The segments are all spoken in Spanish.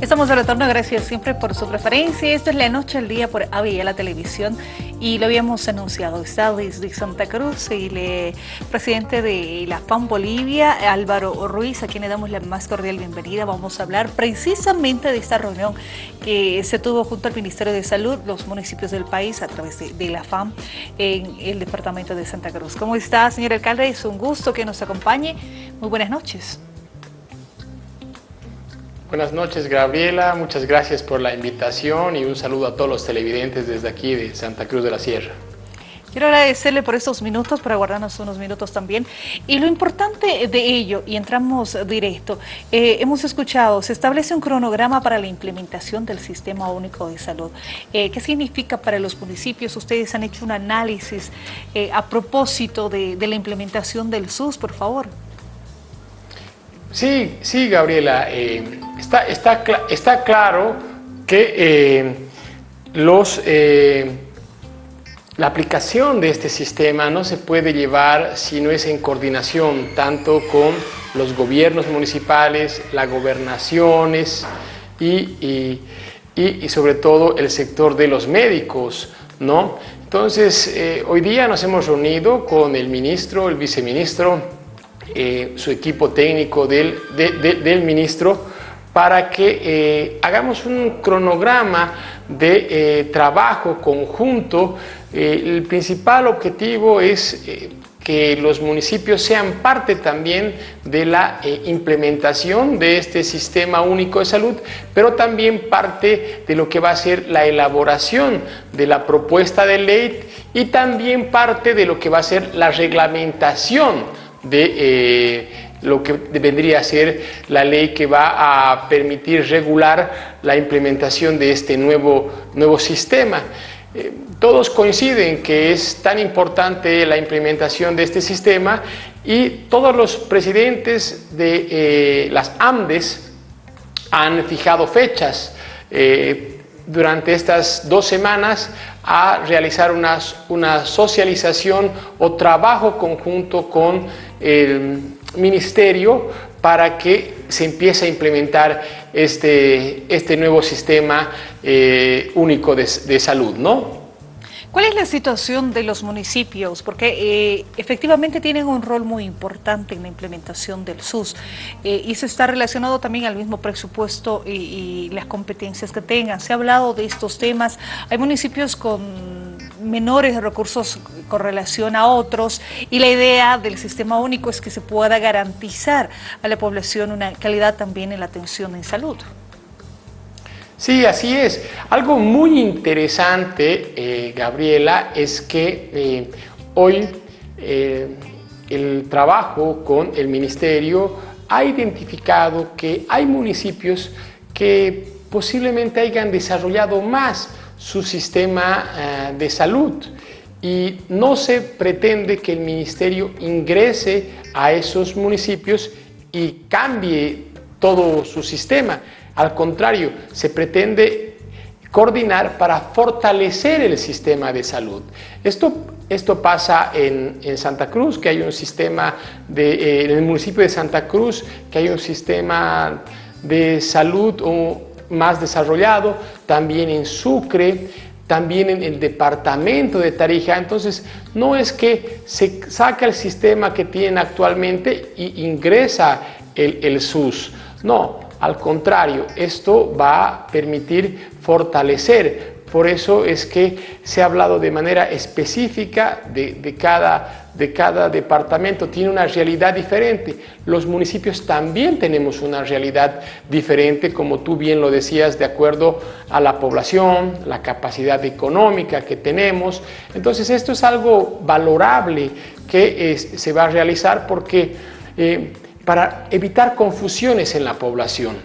Estamos de retorno, gracias siempre por su preferencia. Esto es La Noche al Día por AVIA, la televisión, y lo habíamos anunciado. Está desde Santa Cruz, el presidente de la FAM Bolivia, Álvaro Ruiz, a quien le damos la más cordial bienvenida. Vamos a hablar precisamente de esta reunión que se tuvo junto al Ministerio de Salud, los municipios del país, a través de, de la FAM, en el departamento de Santa Cruz. ¿Cómo está, señor alcalde? Es un gusto que nos acompañe. Muy buenas noches. Buenas noches Gabriela, muchas gracias por la invitación y un saludo a todos los televidentes desde aquí de Santa Cruz de la Sierra. Quiero agradecerle por estos minutos, por aguardarnos unos minutos también. Y lo importante de ello, y entramos directo, eh, hemos escuchado, se establece un cronograma para la implementación del Sistema Único de Salud. Eh, ¿Qué significa para los municipios? Ustedes han hecho un análisis eh, a propósito de, de la implementación del SUS, por favor. Sí, sí, Gabriela. Eh, está, está, está, claro que eh, los, eh, la aplicación de este sistema no se puede llevar si no es en coordinación tanto con los gobiernos municipales, las gobernaciones y, y, sobre todo el sector de los médicos. ¿no? Entonces, hoy día nos hemos reunido con el ministro, el viceministro, eh, su equipo técnico del, del ministro para que eh, hagamos un cronograma de eh, trabajo conjunto. el principal objetivo es que los municipios sean parte también de la implementación de este sistema único de salud, pero también parte de lo que va a ser la elaboración de la propuesta de ley y también parte de lo que va a ser la reglamentación de eh, lo que vendría a ser la ley que va a permitir regular la implementación de este nuevo, nuevo sistema. Eh, todos coinciden que es tan importante la implementación de este sistema y todos los presidentes de eh, las AMDES han fijado fechas durante estas dos semanas a realizar una, una socialización o trabajo conjunto con el ministerio para que se empiece a implementar este, este nuevo sistema eh, único de, salud, ¿no? ¿Cuál es la situación de los municipios? Porque eh, efectivamente tienen un rol muy importante en la implementación del SUS eh, y se está relacionado también al mismo presupuesto y, las competencias que tengan. Se ha hablado de estos temas. Hay municipios con menores recursos con relación a otros y la idea del sistema único es que se pueda garantizar a la población una calidad también en la atención en salud. Sí, así es. Algo muy interesante, eh, Gabriela, es que eh, hoy eh, el trabajo con el Ministerio ha identificado que hay municipios que posiblemente hayan desarrollado más su sistema de salud y no se pretende que el Ministerio ingrese a esos municipios y cambie todo su sistema. Al contrario, se pretende coordinar para fortalecer el sistema de salud. Esto, esto pasa en, Santa Cruz, que hay un sistema, de, eh, en el municipio de Santa Cruz, que hay un sistema de salud más desarrollado, también en Sucre, también en el departamento de Tarija. Entonces, no es que se saca el sistema que tienen actualmente y ingresa el, el SUS. No, al contrario, esto va a permitir fortalecer. Por eso es que se ha hablado de manera específica de, cada, de cada departamento. Tiene una realidad diferente. Los municipios también tenemos una realidad diferente, como tú bien lo decías, de acuerdo a la población, la capacidad económica que tenemos. Entonces esto es algo valorable que se va a realizar porque eh, para evitar confusiones en la población.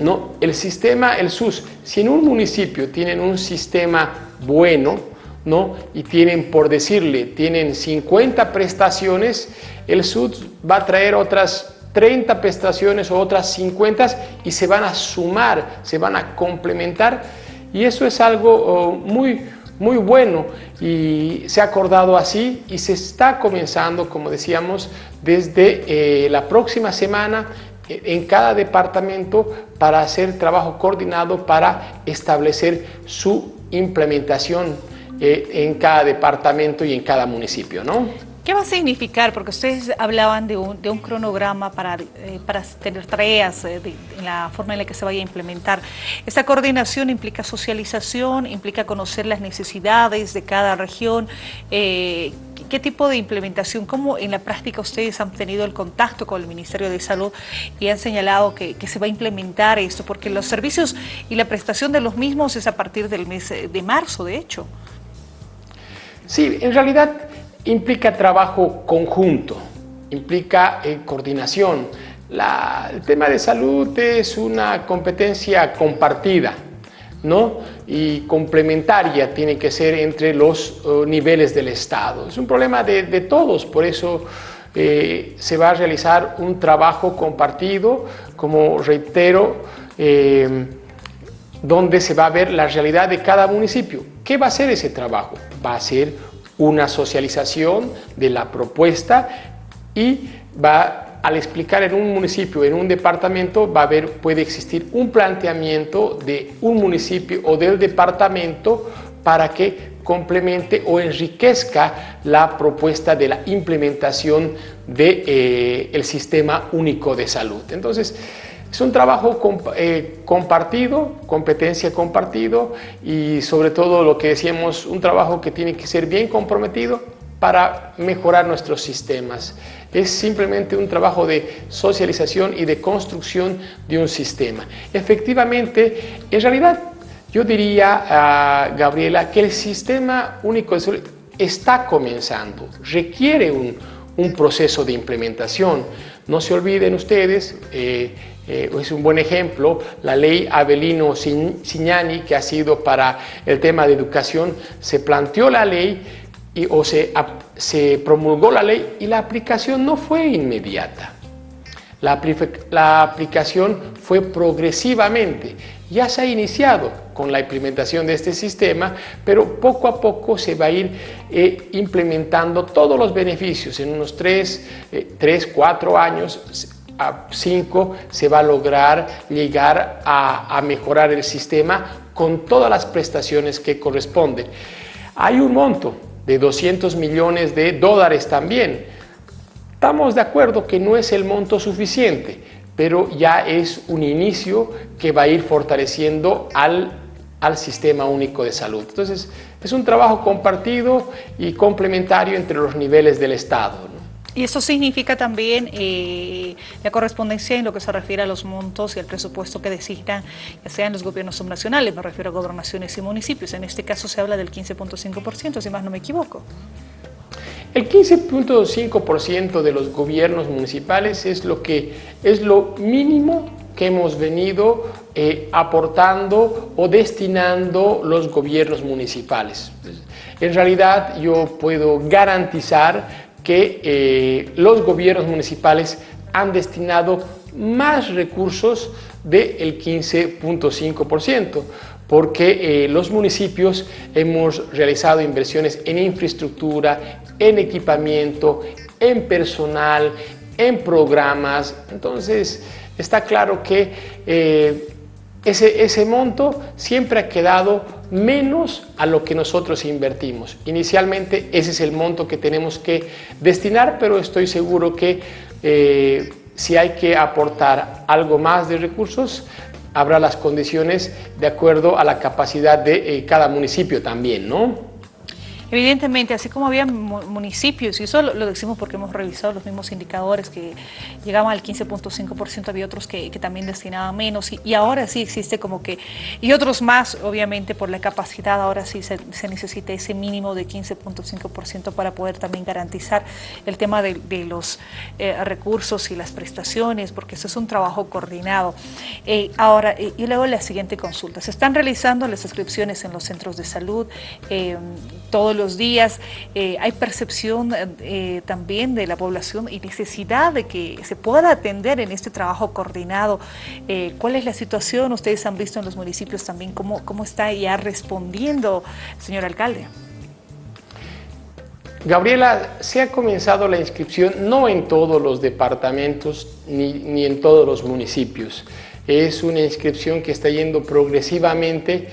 ¿no? El sistema, el SUS, si en un municipio tienen un sistema bueno ¿no? y tienen, por decirle, tienen 50 prestaciones, el SUS va a traer otras 30 prestaciones o otras 50 y se van a sumar, se van a complementar. Y eso es algo oh, muy, muy bueno. Y se ha acordado así y se está comenzando, como decíamos, desde eh, la próxima semana en cada departamento para hacer trabajo coordinado para establecer su implementación eh, en cada departamento y en cada municipio. ¿no? ¿Qué va a significar? Porque ustedes hablaban de un, cronograma para, eh, tener tareas eh, en la forma en la que se vaya a implementar. ¿Esta coordinación implica socialización, implica conocer las necesidades de cada región? Eh, ¿Qué tipo de implementación? ¿Cómo en la práctica ustedes han tenido el contacto con el Ministerio de Salud y han señalado que se va a implementar esto? Porque los servicios y la prestación de los mismos es a partir del mes de marzo, de hecho. Sí, en realidad implica trabajo conjunto, implica eh, coordinación. el tema de salud es una competencia compartida ¿no? y complementaria tiene que ser entre los oh, niveles del Estado. Es un problema de, todos, por eso eh, se va a realizar un trabajo compartido, como reitero, eh, donde se va a ver la realidad de cada municipio. ¿Qué va a ser ese trabajo? Va a ser una socialización de la propuesta y va al explicar en un municipio, en un departamento, va a haber, puede existir un planteamiento de un municipio o del departamento para que complemente o enriquezca la propuesta de la implementación del de, eh, sistema único de salud. Entonces, es un trabajo eh, compartido, competencia compartido y sobre todo lo que decíamos, un trabajo que tiene que ser bien comprometido para mejorar nuestros sistemas. Es simplemente un trabajo de socialización y de construcción de un sistema. Efectivamente, en realidad yo diría, Gabriela, que el sistema único de está comenzando, requiere un, un proceso de implementación. No se olviden ustedes, eh, eh, es un buen ejemplo, la ley Avelino Signani, que ha sido para el tema de educación, se planteó la ley o se, se promulgó la ley y la aplicación no fue inmediata. La, aplicación fue progresivamente. Ya se ha iniciado con la implementación de este sistema, pero poco a poco se va a ir eh, implementando todos los beneficios. En unos 3, 3 4 años a 5 se va a lograr llegar a, mejorar el sistema con todas las prestaciones que corresponden. Hay un monto de 200 millones de dólares también. Estamos de acuerdo que no es el monto suficiente, pero ya es un inicio que va a ir fortaleciendo al, al sistema único de salud. Entonces, es un trabajo compartido y complementario entre los niveles del Estado. Y eso significa también eh, la correspondencia en lo que se refiere a los montos y al presupuesto que designan, ya sean los gobiernos subnacionales, me refiero a gobernaciones y municipios. En este caso se habla del 15.5%, si más no me equivoco. El 15.5% de los gobiernos municipales es lo, que, es lo mínimo que hemos venido eh, aportando o destinando los gobiernos municipales. En realidad yo puedo garantizar que eh, los gobiernos municipales han destinado más recursos del 15.5%, porque eh, los municipios hemos realizado inversiones en infraestructura, en equipamiento, en personal, en programas. Entonces, está claro que eh, ese, ese monto siempre ha quedado menos a lo que nosotros invertimos. Inicialmente ese es el monto que tenemos que destinar, pero estoy seguro que eh, si hay que aportar algo más de recursos, habrá las condiciones de acuerdo a la capacidad de eh, cada municipio también, ¿no? Evidentemente, así como había municipios, y eso lo, decimos porque hemos revisado los mismos indicadores que llegaban al 15.5%, había otros que, también destinaban menos, y, ahora sí existe como que, y otros más, obviamente por la capacidad, ahora sí se, necesita ese mínimo de 15.5% para poder también garantizar el tema de, los eh, recursos y las prestaciones, porque eso es un trabajo coordinado. Eh, ahora, eh, y luego la siguiente consulta, se están realizando las inscripciones en los centros de salud, todo los días. Eh, hay percepción eh, también de la población y necesidad de que se pueda atender en este trabajo coordinado. Eh, ¿Cuál es la situación? Ustedes han visto en los municipios también cómo, cómo está ya respondiendo, señor alcalde. Gabriela, se ha comenzado la inscripción no en todos los departamentos ni, ni en todos los municipios. Es una inscripción que está yendo progresivamente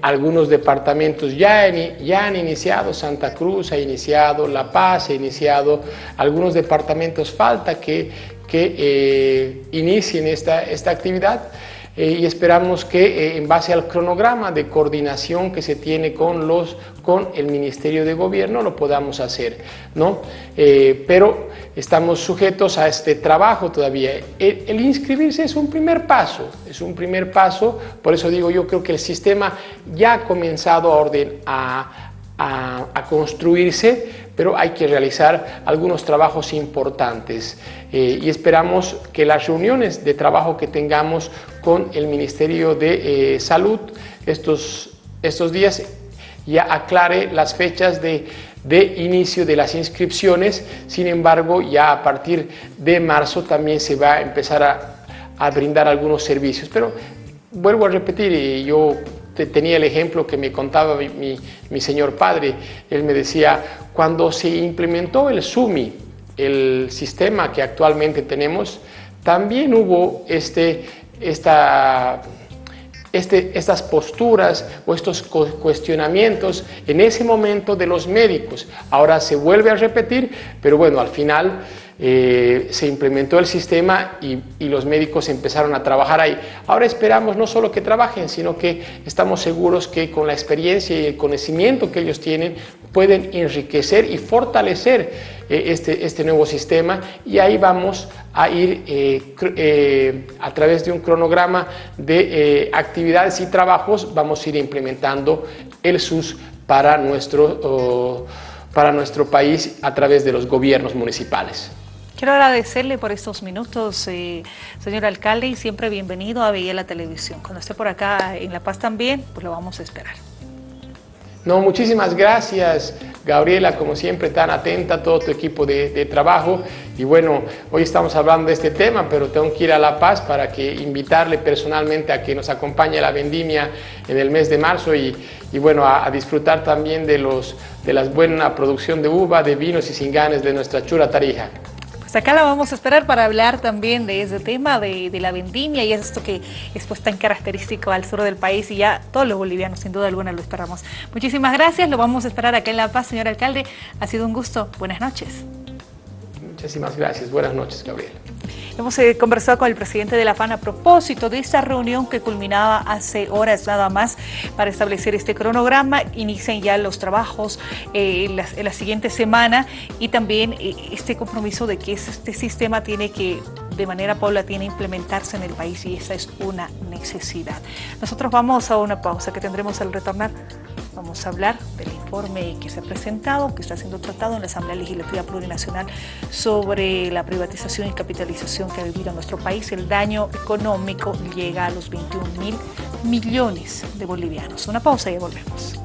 algunos departamentos ya, ya, han iniciado, Santa Cruz ha iniciado, La Paz ha iniciado, algunos departamentos falta que, que eh, inicien esta, esta actividad. Eh, y esperamos que eh, en base al cronograma de coordinación que se tiene con, los, con el Ministerio de Gobierno lo podamos hacer. ¿no? Eh, pero estamos sujetos a este trabajo todavía. El, inscribirse es un primer paso, es un primer paso, por eso digo yo creo que el sistema ya ha comenzado a, orden, a, a, construirse, pero hay que realizar algunos trabajos importantes eh, y esperamos que las reuniones de trabajo que tengamos con el Ministerio de eh, Salud estos, estos días ya aclare las fechas de, de, inicio de las inscripciones, sin embargo ya a partir de marzo también se va a empezar a, a brindar algunos servicios, pero vuelvo a repetir, yo tenía el ejemplo que me contaba mi, señor padre. Él me decía, cuando se implementó el SUMI, el sistema que actualmente tenemos, también hubo este, esta, este, estas posturas o estos cuestionamientos en ese momento de los médicos. Ahora se vuelve a repetir, pero bueno, al final eh, se implementó el sistema y, los médicos empezaron a trabajar ahí. Ahora esperamos no solo que trabajen, sino que estamos seguros que con la experiencia y el conocimiento que ellos tienen pueden enriquecer y fortalecer eh, este, este nuevo sistema y ahí vamos a ir eh, a través de un cronograma de actividades y trabajos, vamos a ir implementando el SUS para nuestro, para nuestro país a través de los gobiernos municipales. Quiero agradecerle por estos minutos, eh, señor alcalde, y siempre bienvenido a Veía la Televisión. Cuando esté por acá en La Paz también, pues lo vamos a esperar. No, muchísimas gracias, Gabriela, como siempre, tan atenta todo tu equipo de, trabajo. Y bueno, hoy estamos hablando de este tema, pero tengo que ir a La Paz para que invitarle personalmente a que nos acompañe a la vendimia en el mes de marzo y, bueno, a, disfrutar también de, los, de la buena producción de uva, de vinos y cinganes de nuestra chura Tarija. Pues acá la vamos a esperar para hablar también de ese tema de, la vendimia y es esto que es pues tan característico al sur del país y ya todos los bolivianos sin duda alguna lo esperamos. Muchísimas gracias, lo vamos a esperar acá en La Paz, señor alcalde. Ha sido un gusto. Buenas noches. Muchísimas gracias. Buenas noches, Gabriel. Hemos eh, conversado con el presidente de la FAN a propósito de esta reunión que culminaba hace horas nada más para establecer este cronograma. Inician ya los trabajos eh, en, la, siguiente semana y también eh, este compromiso de que este sistema tiene que de manera paulatina implementarse en el país y esa es una necesidad. Nosotros vamos a una pausa que tendremos al retornar. Vamos a hablar del que se ha presentado, que está siendo tratado en la Asamblea Legislativa Plurinacional sobre la privatización y capitalización que ha vivido nuestro país. El daño económico llega a los 21 mil millones de bolivianos. Una pausa y volvemos.